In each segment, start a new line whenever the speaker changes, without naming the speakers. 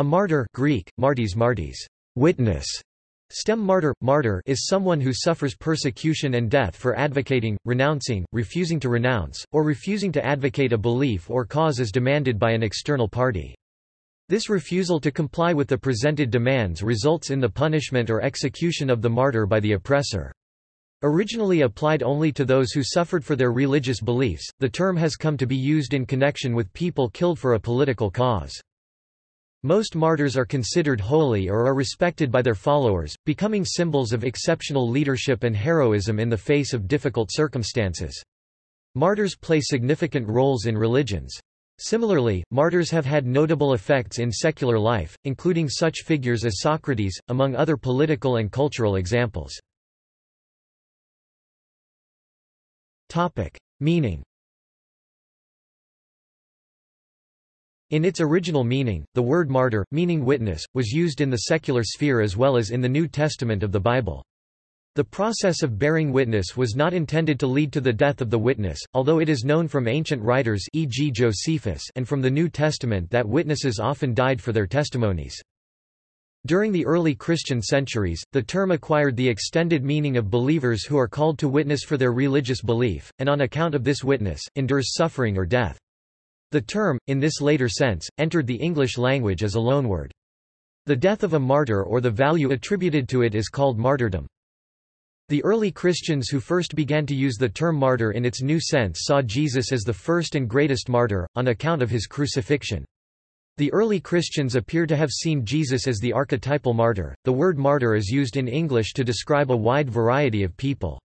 A martyr Greek, martis martis, witness, Stem martyr, martyr is someone who suffers persecution and death for advocating, renouncing, refusing to renounce, or refusing to advocate a belief or cause as demanded by an external party. This refusal to comply with the presented demands results in the punishment or execution of the martyr by the oppressor. Originally applied only to those who suffered for their religious beliefs, the term has come to be used in connection with people killed for a political cause. Most martyrs are considered holy or are respected by their followers, becoming symbols of exceptional leadership and heroism in the face of difficult circumstances. Martyrs play significant roles in religions. Similarly, martyrs have had notable effects in secular life, including such figures as Socrates, among other political and cultural examples. Meaning In its original meaning, the word martyr, meaning witness, was used in the secular sphere as well as in the New Testament of the Bible. The process of bearing witness was not intended to lead to the death of the witness, although it is known from ancient writers e.g. Josephus and from the New Testament that witnesses often died for their testimonies. During the early Christian centuries, the term acquired the extended meaning of believers who are called to witness for their religious belief, and on account of this witness, endures suffering or death. The term, in this later sense, entered the English language as a loanword. The death of a martyr or the value attributed to it is called martyrdom. The early Christians who first began to use the term martyr in its new sense saw Jesus as the first and greatest martyr, on account of his crucifixion. The early Christians appear to have seen Jesus as the archetypal martyr. The word martyr is used in English to describe a wide variety of people.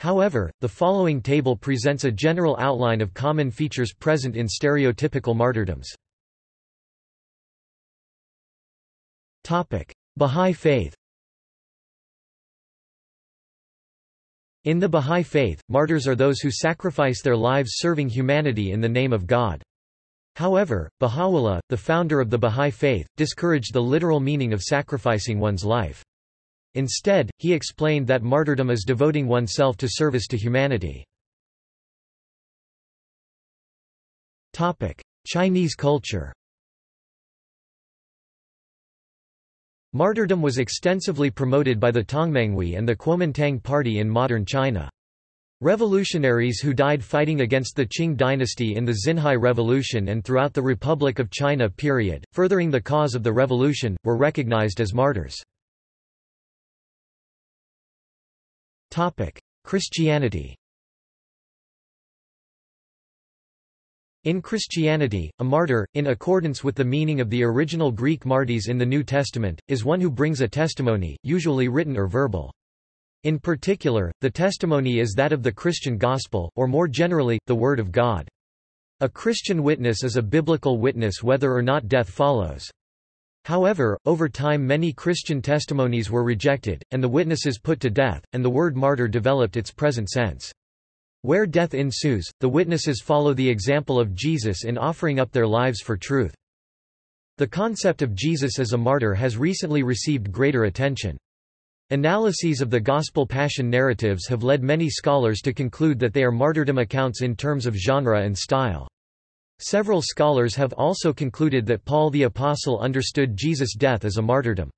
However, the following table presents a general outline of common features present in stereotypical martyrdoms. Bahá'í Faith In the Bahá'í Faith, martyrs are those who sacrifice their lives serving humanity in the name of God. However, Baha'u'llah, the founder of the Bahá'í Faith, discouraged the literal meaning of sacrificing one's life. Instead, he explained that martyrdom is devoting oneself to service to humanity. Chinese culture Martyrdom was extensively promoted by the Tongmenghui and the Kuomintang party in modern China. Revolutionaries who died fighting against the Qing dynasty in the Xinhai Revolution and throughout the Republic of China period, furthering the cause of the revolution, were recognized as martyrs. Christianity In Christianity, a martyr, in accordance with the meaning of the original Greek martes in the New Testament, is one who brings a testimony, usually written or verbal. In particular, the testimony is that of the Christian gospel, or more generally, the Word of God. A Christian witness is a biblical witness whether or not death follows. However, over time many Christian testimonies were rejected, and the witnesses put to death, and the word martyr developed its present sense. Where death ensues, the witnesses follow the example of Jesus in offering up their lives for truth. The concept of Jesus as a martyr has recently received greater attention. Analyses of the Gospel Passion narratives have led many scholars to conclude that they are martyrdom accounts in terms of genre and style. Several scholars have also concluded that Paul the Apostle understood Jesus' death as a martyrdom.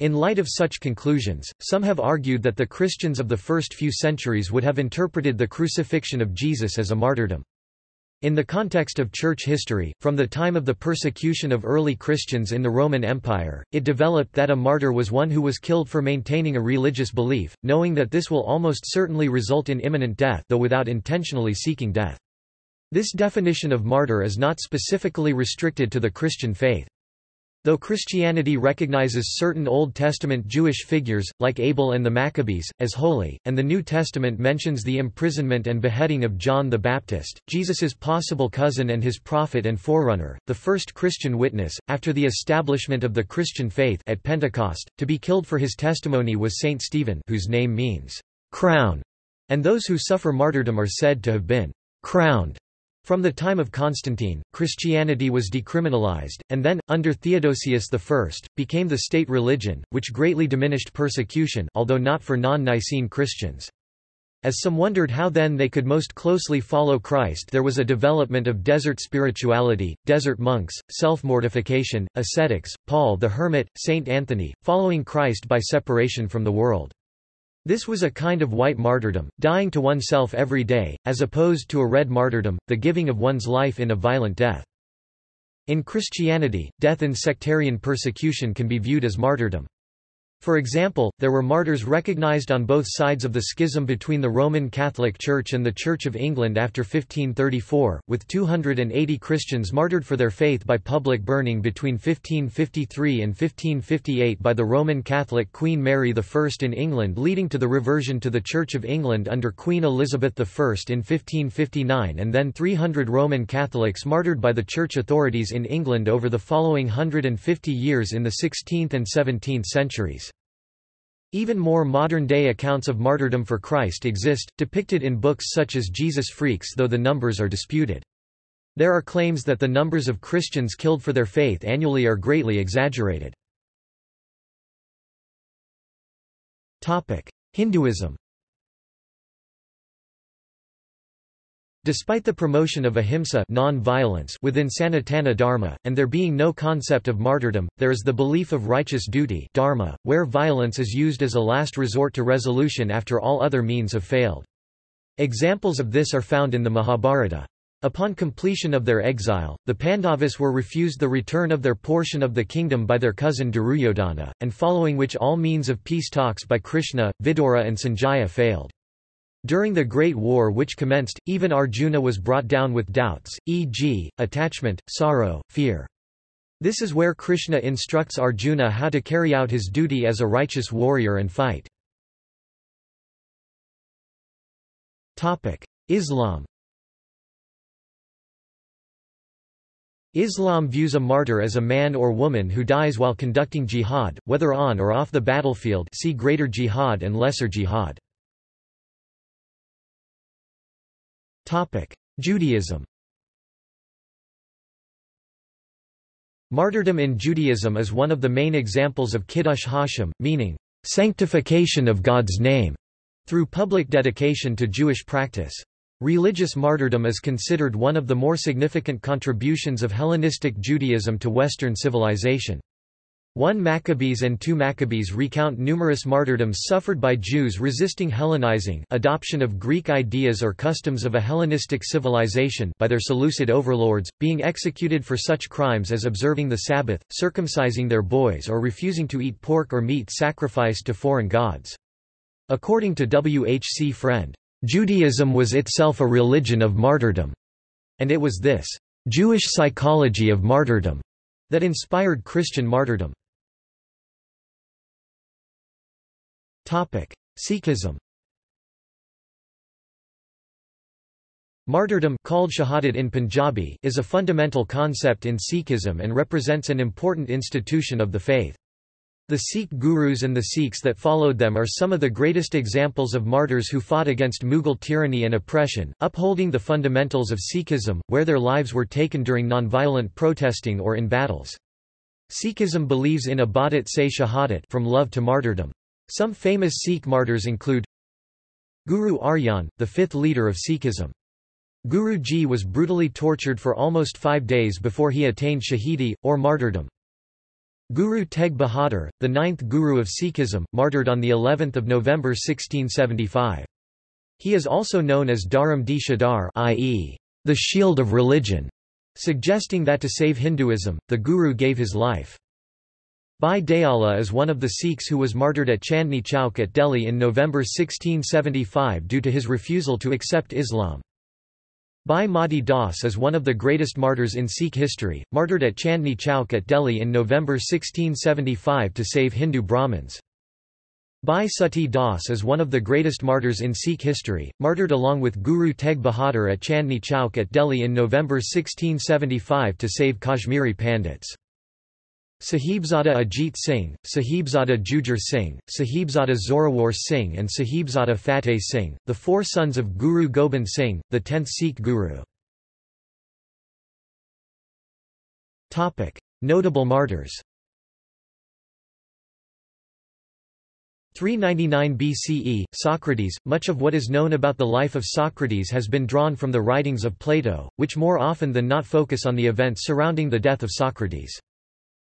In light of such conclusions, some have argued that the Christians of the first few centuries would have interpreted the crucifixion of Jesus as a martyrdom. In the context of church history, from the time of the persecution of early Christians in the Roman Empire, it developed that a martyr was one who was killed for maintaining a religious belief, knowing that this will almost certainly result in imminent death though without intentionally seeking death. This definition of martyr is not specifically restricted to the Christian faith. Though Christianity recognizes certain Old Testament Jewish figures, like Abel and the Maccabees, as holy, and the New Testament mentions the imprisonment and beheading of John the Baptist, Jesus's possible cousin and his prophet and forerunner, the first Christian witness, after the establishment of the Christian faith at Pentecost, to be killed for his testimony was Saint Stephen whose name means, crown, and those who suffer martyrdom are said to have been crowned from the time of Constantine, Christianity was decriminalized, and then, under Theodosius I, became the state religion, which greatly diminished persecution although not for non-Nicene Christians. As some wondered how then they could most closely follow Christ there was a development of desert spirituality, desert monks, self-mortification, ascetics, Paul the Hermit, Saint Anthony, following Christ by separation from the world. This was a kind of white martyrdom, dying to oneself every day, as opposed to a red martyrdom, the giving of one's life in a violent death. In Christianity, death in sectarian persecution can be viewed as martyrdom. For example, there were martyrs recognized on both sides of the schism between the Roman Catholic Church and the Church of England after 1534, with 280 Christians martyred for their faith by public burning between 1553 and 1558 by the Roman Catholic Queen Mary I in England leading to the reversion to the Church of England under Queen Elizabeth I in 1559 and then 300 Roman Catholics martyred by the church authorities in England over the following 150 years in the 16th and 17th centuries. Even more modern-day accounts of martyrdom for Christ exist, depicted in books such as Jesus Freaks though the numbers are disputed. There are claims that the numbers of Christians killed for their faith annually are greatly exaggerated. Hinduism Despite the promotion of ahimsa non-violence within Sanatana Dharma, and there being no concept of martyrdom, there is the belief of righteous duty dharma, where violence is used as a last resort to resolution after all other means have failed. Examples of this are found in the Mahabharata. Upon completion of their exile, the Pandavas were refused the return of their portion of the kingdom by their cousin Duryodhana, and following which all means of peace talks by Krishna, Vidura and Sanjaya failed. During the Great War which commenced, even Arjuna was brought down with doubts, e.g., attachment, sorrow, fear. This is where Krishna instructs Arjuna how to carry out his duty as a righteous warrior and fight. Islam Islam views a martyr as a man or woman who dies while conducting jihad, whether on or off the battlefield see Greater Jihad and Lesser Jihad. Judaism Martyrdom in Judaism is one of the main examples of Kiddush Hashem, meaning, sanctification of God's name, through public dedication to Jewish practice. Religious martyrdom is considered one of the more significant contributions of Hellenistic Judaism to Western civilization. 1 Maccabees and 2 Maccabees recount numerous martyrdoms suffered by Jews resisting Hellenizing adoption of Greek ideas or customs of a Hellenistic civilization by their Seleucid overlords, being executed for such crimes as observing the Sabbath, circumcising their boys or refusing to eat pork or meat sacrificed to foreign gods. According to W. H. C. Frend, "...Judaism was itself a religion of martyrdom," and it was this "...Jewish psychology of martyrdom." that inspired Christian martyrdom. Sikhism Martyrdom called shahadat in Punjabi is a fundamental concept in Sikhism and represents an important institution of the faith. The Sikh gurus and the Sikhs that followed them are some of the greatest examples of martyrs who fought against Mughal tyranny and oppression, upholding the fundamentals of Sikhism, where their lives were taken during nonviolent protesting or in battles. Sikhism believes in abadat se shahadat from love to martyrdom. Some famous Sikh martyrs include Guru Arjan, the fifth leader of Sikhism. Guru Ji was brutally tortured for almost five days before he attained shahidi, or martyrdom. Guru Tegh Bahadur, the ninth Guru of Sikhism, martyred on of November 1675. He is also known as Dharam di Shadar i.e., the shield of religion, suggesting that to save Hinduism, the Guru gave his life. Bhai Dayala is one of the Sikhs who was martyred at Chandni Chowk at Delhi in November 1675 due to his refusal to accept Islam. Bhai Mati Das is one of the greatest martyrs in Sikh history, martyred at Chandni Chowk at Delhi in November 1675 to save Hindu Brahmins. Bhai Sati Das is one of the greatest martyrs in Sikh history, martyred along with Guru Tegh Bahadur at Chandni Chowk at Delhi in November 1675 to save Kashmiri Pandits. Sahibzada Ajit Singh, Sahibzada Jujhar Singh, Sahibzada Zorawar Singh and Sahibzada Fateh Singh, the four sons of Guru Gobind Singh, the tenth Sikh Guru. Notable martyrs 399 BCE, Socrates. Much of what is known about the life of Socrates has been drawn from the writings of Plato, which more often than not focus on the events surrounding the death of Socrates.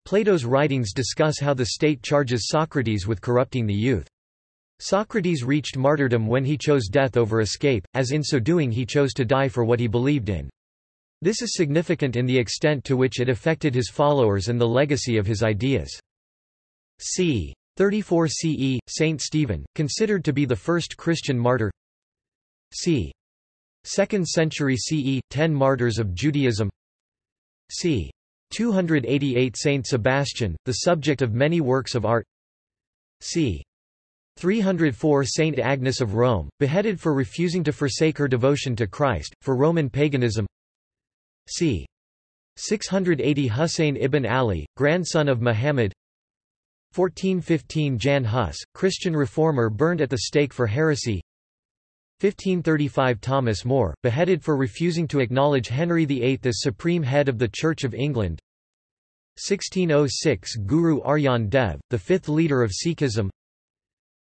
Plato's writings discuss how the state charges Socrates with corrupting the youth. Socrates reached martyrdom when he chose death over escape, as in so doing he chose to die for what he believed in. This is significant in the extent to which it affected his followers and the legacy of his ideas. c. 34 CE, Saint Stephen, considered to be the first Christian martyr c. 2nd century CE, 10 martyrs of Judaism c. 288 Saint Sebastian, the subject of many works of art. C. 304 Saint Agnes of Rome, beheaded for refusing to forsake her devotion to Christ, for Roman paganism. C. 680 Husayn ibn Ali, grandson of Muhammad. 1415 Jan Hus, Christian reformer burned at the stake for heresy. 1535 Thomas More, beheaded for refusing to acknowledge Henry VIII as supreme head of the Church of England 1606 Guru Arjan Dev, the fifth leader of Sikhism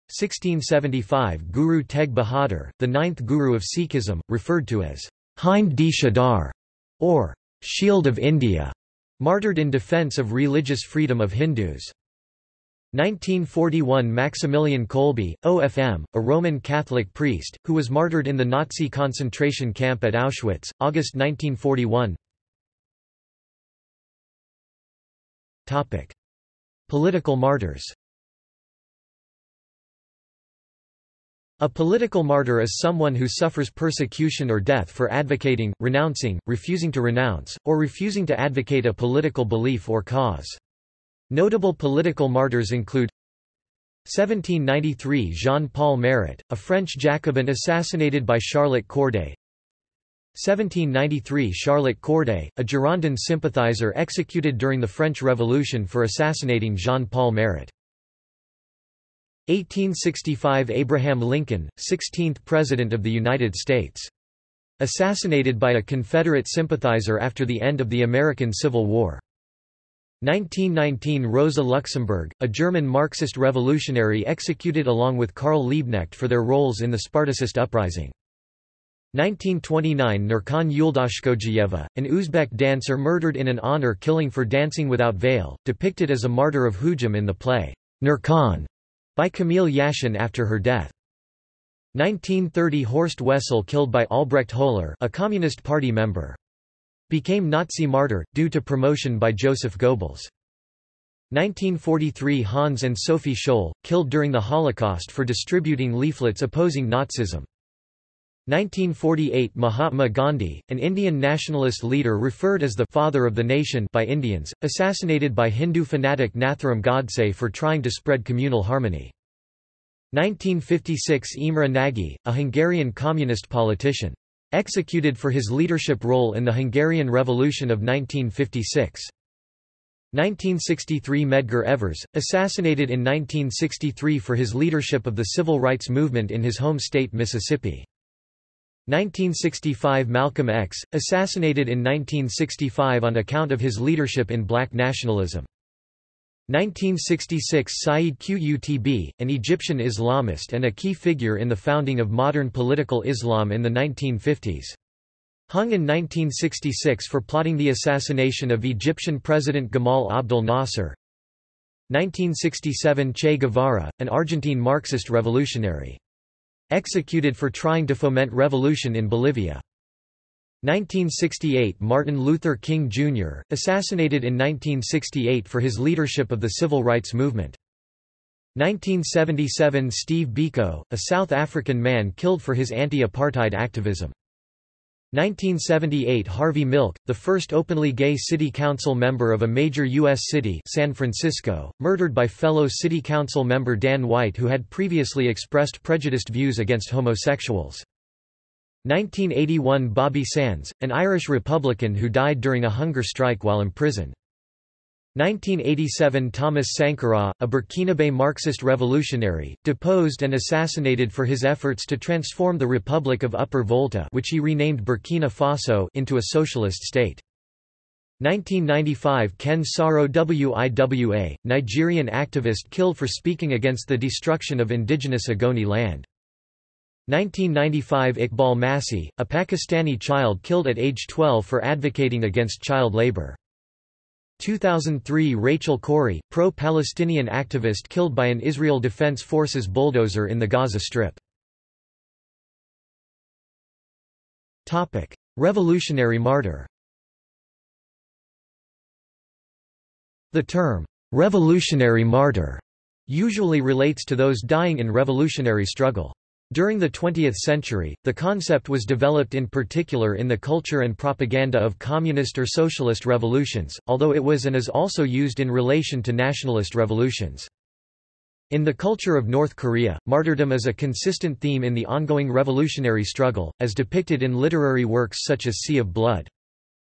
1675 Guru Teg Bahadur, the ninth Guru of Sikhism, referred to as Hind di Shadar, or Shield of India, martyred in defence of religious freedom of Hindus. 1941 Maximilian Kolbe, OFM, a Roman Catholic priest, who was martyred in the Nazi concentration camp at Auschwitz, August 1941 Political martyrs A political martyr is someone who suffers persecution or death for advocating, renouncing, refusing to renounce, or refusing to advocate a political belief or cause. Notable political martyrs include 1793 Jean-Paul Marat, a French Jacobin assassinated by Charlotte Corday 1793 Charlotte Corday, a Girondin sympathizer executed during the French Revolution for assassinating Jean-Paul Marat 1865 Abraham Lincoln, 16th President of the United States. Assassinated by a Confederate sympathizer after the end of the American Civil War. 1919 Rosa Luxemburg, a German Marxist revolutionary executed along with Karl Liebknecht for their roles in the Spartacist uprising. 1929 Nurkan Yuldashkojiyeva, an Uzbek dancer murdered in an honor killing for dancing without veil, depicted as a martyr of Hujum in the play, Nurkan, by Kamil Yashin after her death. 1930 Horst Wessel killed by Albrecht Höhler a Communist Party member. Became Nazi martyr, due to promotion by Joseph Goebbels. 1943 Hans and Sophie Scholl, killed during the Holocaust for distributing leaflets opposing Nazism. 1948 Mahatma Gandhi, an Indian nationalist leader referred as the «father of the nation» by Indians, assassinated by Hindu fanatic Nathuram Godse for trying to spread communal harmony. 1956 Imre Nagy, a Hungarian communist politician. Executed for his leadership role in the Hungarian Revolution of 1956. 1963 Medgar Evers, assassinated in 1963 for his leadership of the civil rights movement in his home state Mississippi. 1965 Malcolm X, assassinated in 1965 on account of his leadership in black nationalism. 1966 Sayyid Qutb, an Egyptian Islamist and a key figure in the founding of modern political Islam in the 1950s. Hung in 1966 for plotting the assassination of Egyptian President Gamal Abdel Nasser. 1967 Che Guevara, an Argentine Marxist revolutionary. Executed for trying to foment revolution in Bolivia. 1968 Martin Luther King Jr., assassinated in 1968 for his leadership of the civil rights movement. 1977 Steve Biko, a South African man killed for his anti-apartheid activism. 1978 Harvey Milk, the first openly gay city council member of a major U.S. city San Francisco, murdered by fellow city council member Dan White who had previously expressed prejudiced views against homosexuals. 1981 Bobby Sands, an Irish Republican who died during a hunger strike while imprisoned. 1987 Thomas Sankara, a Burkinabe Marxist revolutionary, deposed and assassinated for his efforts to transform the Republic of Upper Volta which he renamed Burkina Faso into a socialist state. 1995 Ken Saro WIWA, Nigerian activist killed for speaking against the destruction of indigenous Ogoni land. 1995 Iqbal Masih, a Pakistani child killed at age 12 for advocating against child labor. 2003 Rachel Corrie, pro-Palestinian activist killed by an Israel Defense Forces bulldozer in the Gaza Strip. Revolutionary martyr The term, "'revolutionary martyr' usually relates to those dying in revolutionary struggle. During the 20th century, the concept was developed in particular in the culture and propaganda of communist or socialist revolutions, although it was and is also used in relation to nationalist revolutions. In the culture of North Korea, martyrdom is a consistent theme in the ongoing revolutionary struggle, as depicted in literary works such as Sea of Blood.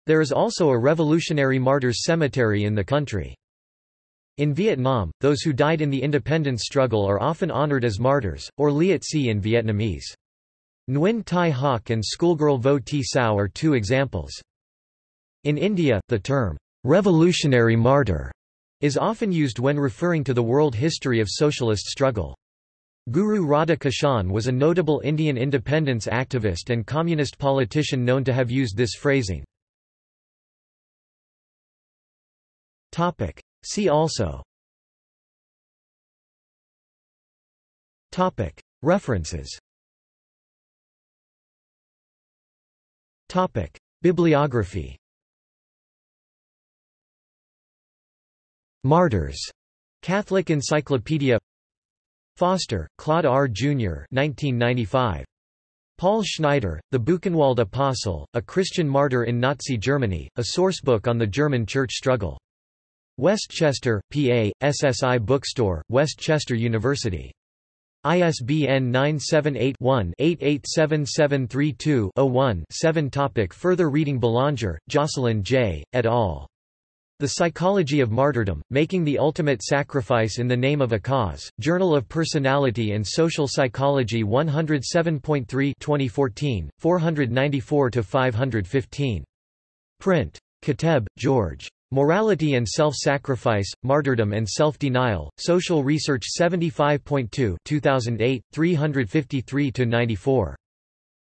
There is also a Revolutionary Martyrs Cemetery in the country. In Vietnam, those who died in the independence struggle are often honored as martyrs, or Liet Si in Vietnamese. Nguyen Thai Hoc and schoolgirl Vo Thi Sao are two examples. In India, the term, revolutionary martyr, is often used when referring to the world history of socialist struggle. Guru Radha Kishan was a notable Indian independence activist and communist politician known to have used this phrasing. See also Topic. References Topic. Bibliography Martyrs. Catholic Encyclopedia Foster, Claude R. Jr. 1995. Paul Schneider, The Buchenwald Apostle, A Christian Martyr in Nazi Germany, a sourcebook on the German church struggle. Westchester, PA, SSI Bookstore, Westchester University. ISBN 978-1-887732-01-7 Topic Further reading Belanger, Jocelyn J., et al. The Psychology of Martyrdom, Making the Ultimate Sacrifice in the Name of a Cause, Journal of Personality and Social Psychology 107.3 2014, 494–515. Print. Kateb, George. Morality and Self-Sacrifice, Martyrdom and Self-Denial, Social Research 75.2 2008, 353–94.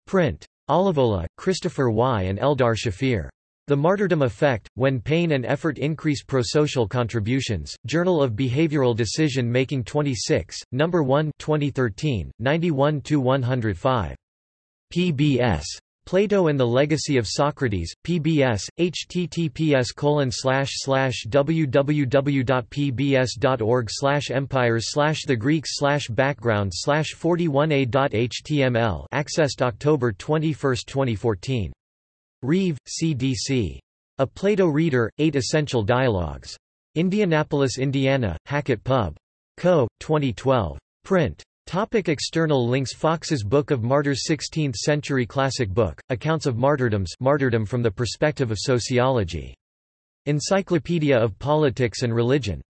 Print. Olivola, Christopher Y. and Eldar Shafir. The Martyrdom Effect, When Pain and Effort Increase Prosocial Contributions, Journal of Behavioral Decision Making 26, No. 1 2013, 91–105. PBS. Plato and the Legacy of Socrates, PBS, https www.pbs.org empires the Greeks background 41a.html accessed October 21, 2014. Reeve, C.D.C. A Plato Reader, Eight Essential Dialogues. Indianapolis, Indiana, Hackett Pub. Co., 2012. Print. Topic external links Fox's Book of Martyrs 16th-century classic book, Accounts of Martyrdoms Martyrdom from the Perspective of Sociology. Encyclopedia of Politics and Religion.